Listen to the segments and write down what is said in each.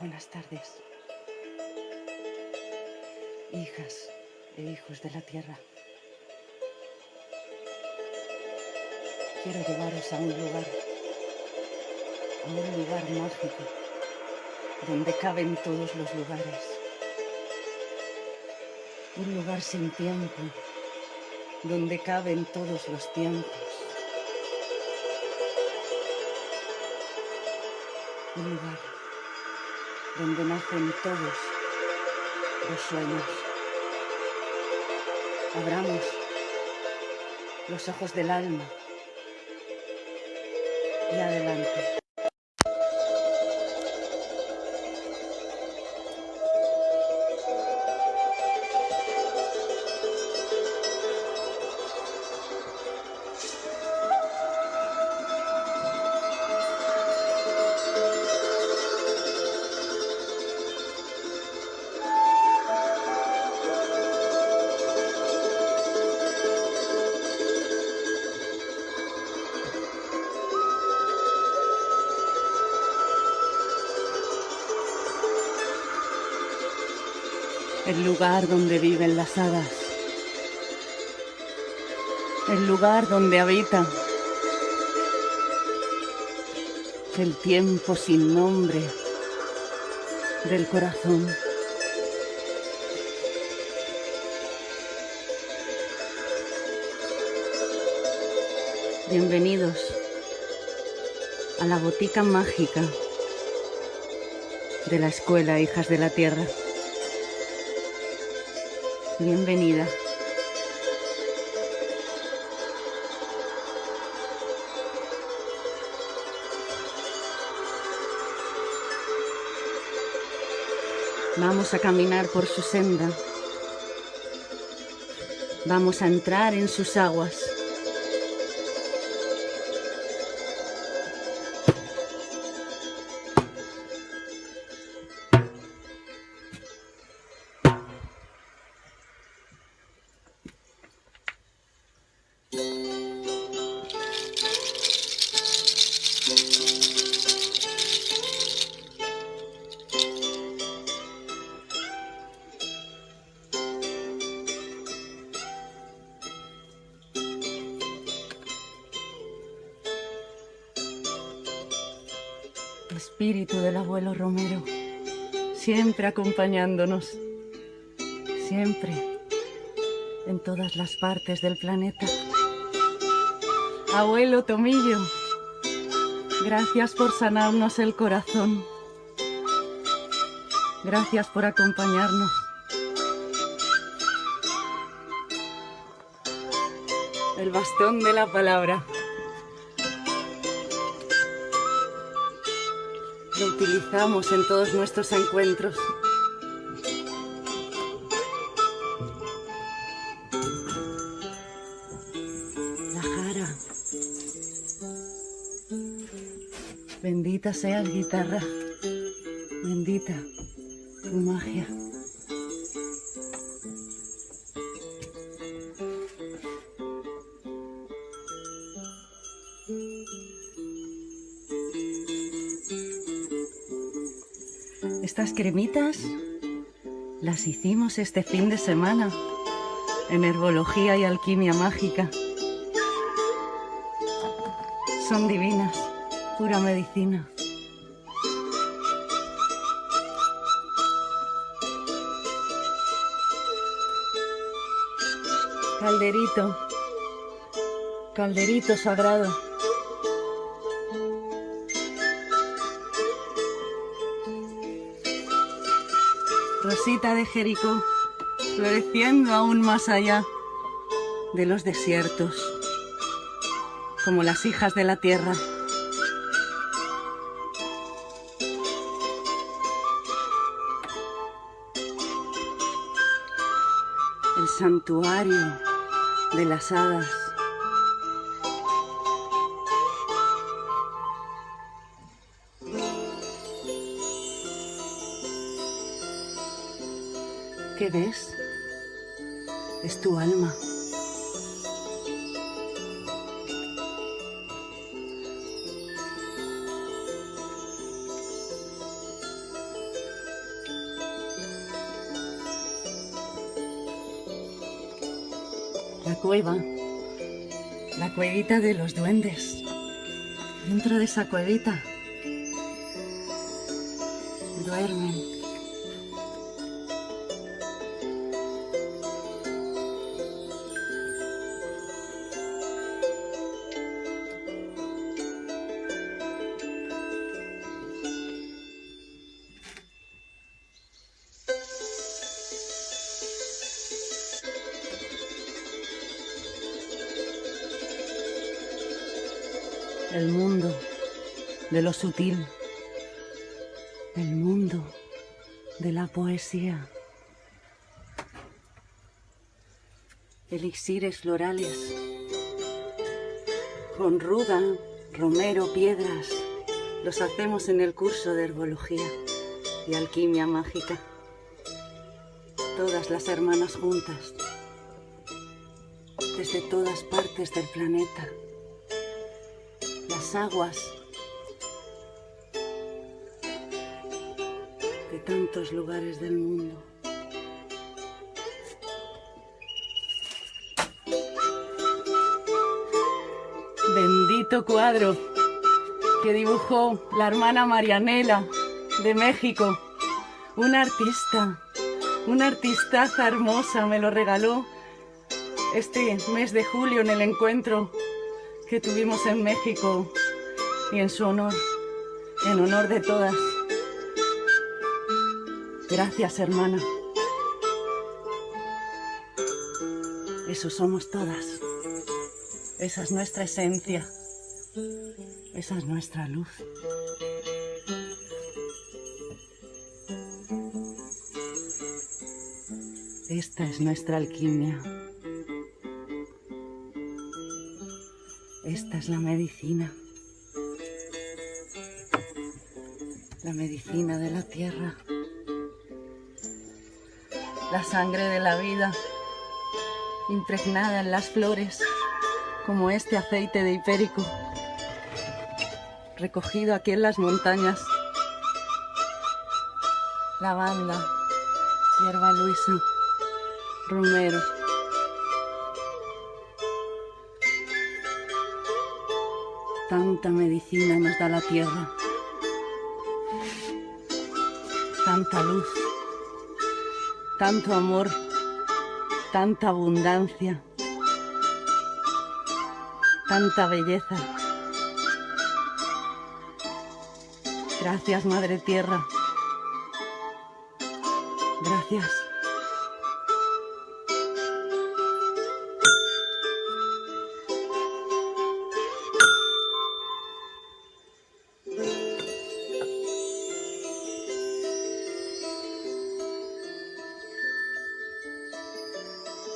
Buenas tardes, hijas e hijos de la tierra. Quiero llevaros a un lugar, a un lugar mágico, donde caben todos los lugares. Un lugar sin tiempo, donde caben todos los tiempos. Un lugar donde nacen todos los sueños. Abramos los ojos del alma y adelante. El lugar donde viven las hadas, el lugar donde habita el tiempo sin nombre del corazón. Bienvenidos a la botica mágica de la escuela Hijas de la Tierra. Bienvenida. Vamos a caminar por su senda. Vamos a entrar en sus aguas. Espíritu del abuelo Romero, siempre acompañándonos, siempre, en todas las partes del planeta. Abuelo Tomillo, gracias por sanarnos el corazón. Gracias por acompañarnos. El bastón de la palabra. Utilizamos en todos nuestros encuentros. La jara. Bendita seas guitarra. Bendita tu magia. Cremitas las hicimos este fin de semana en herbología y alquimia mágica. Son divinas, pura medicina. Calderito, calderito sagrado. Rosita de Jericó, floreciendo aún más allá de los desiertos, como las hijas de la tierra. El santuario de las hadas. que ves es tu alma. La cueva, la cuevita de los duendes. Dentro de esa cuevita duermen el mundo de lo sutil, el mundo de la poesía. Elixires florales, con ruda, romero, piedras, los hacemos en el curso de herbología y alquimia mágica. Todas las hermanas juntas, desde todas partes del planeta aguas de tantos lugares del mundo. Bendito cuadro que dibujó la hermana Marianela de México, una artista, una artistaza hermosa, me lo regaló este mes de julio en el encuentro que tuvimos en México y en su honor, en honor de todas. Gracias, hermana. Eso somos todas. Esa es nuestra esencia. Esa es nuestra luz. Esta es nuestra alquimia. Esta es la medicina. La medicina de la tierra. La sangre de la vida impregnada en las flores como este aceite de hipérico recogido aquí en las montañas. Lavanda, hierba luisa, romero. Tanta medicina nos da la tierra. Tanta luz. Tanto amor. Tanta abundancia. Tanta belleza. Gracias, Madre Tierra. Gracias.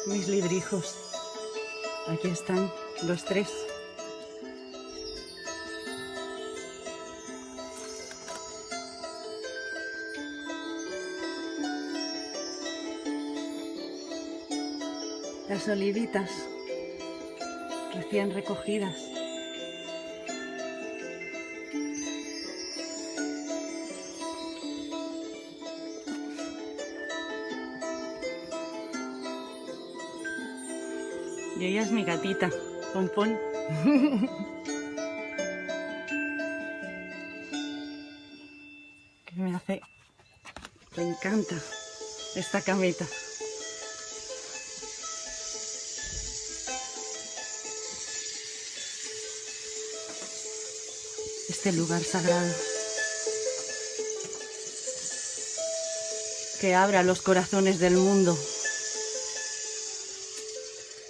Mis librijos. Aquí están los tres. Las olivitas recién recogidas. Ella es mi gatita, Pompón. que me hace... Me encanta esta camita. Este lugar sagrado. Que abra los corazones del mundo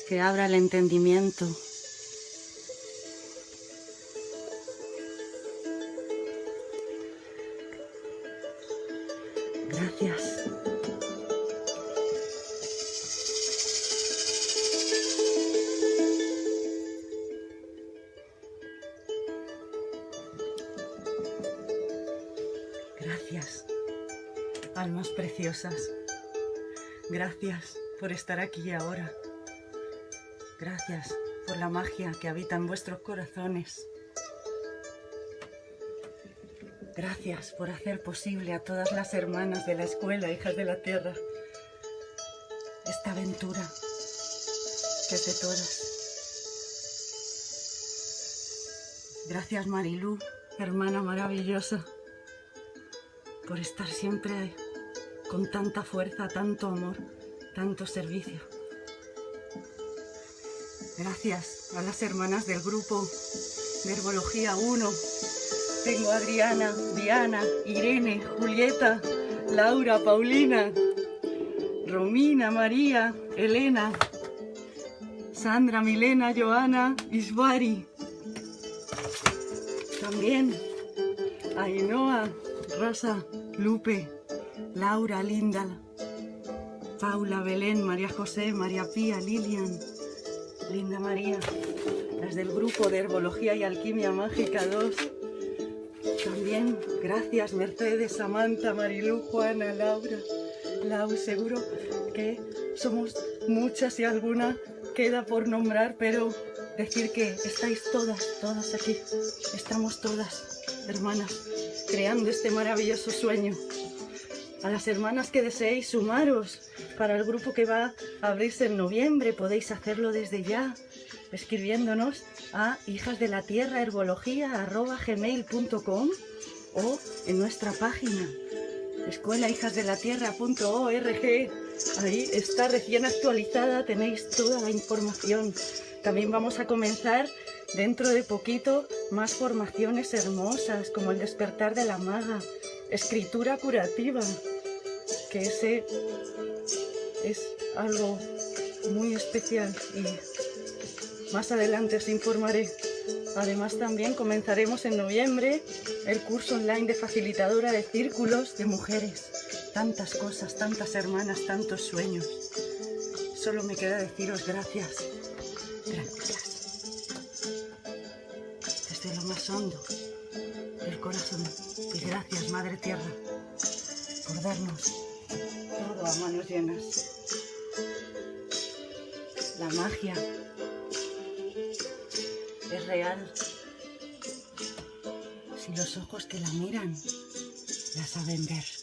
que abra el entendimiento. Gracias. Gracias, almas preciosas. Gracias por estar aquí ahora. Gracias por la magia que habita en vuestros corazones. Gracias por hacer posible a todas las hermanas de la escuela, hijas de la tierra, esta aventura noches de todas. Gracias Marilú, hermana maravillosa, por estar siempre con tanta fuerza, tanto amor, tanto servicio. Gracias a las hermanas del grupo de Herbología 1. Tengo a Adriana, Diana, Irene, Julieta, Laura, Paulina, Romina, María, Elena, Sandra, Milena, Joana, Isbari. También Ainhoa, Rosa, Lupe, Laura, Linda, Paula, Belén, María José, María Pía, Lilian, Linda María, las del grupo de Herbología y Alquimia Mágica 2. También gracias Mercedes, Samantha, Marilú, Juana, Laura, Lau, seguro que somos muchas y alguna queda por nombrar, pero decir que estáis todas, todas aquí, estamos todas, hermanas, creando este maravilloso sueño. A las hermanas que deseéis sumaros para el grupo que va a abrirse en noviembre, podéis hacerlo desde ya, escribiéndonos a hijas de la tierra herbología.gmail.com o en nuestra página escuelahijasdelatierra.org ahí está recién actualizada, tenéis toda la información. También vamos a comenzar dentro de poquito más formaciones hermosas como el despertar de la maga, escritura curativa, que ese es algo muy especial y más adelante os informaré. Además también comenzaremos en noviembre el curso online de facilitadora de círculos de mujeres. Tantas cosas, tantas hermanas, tantos sueños. Solo me queda deciros gracias Gracias. Desde lo más hondo del corazón. Y gracias, Madre Tierra, por darnos todo a manos llenas. La magia es real si los ojos que la miran la saben ver.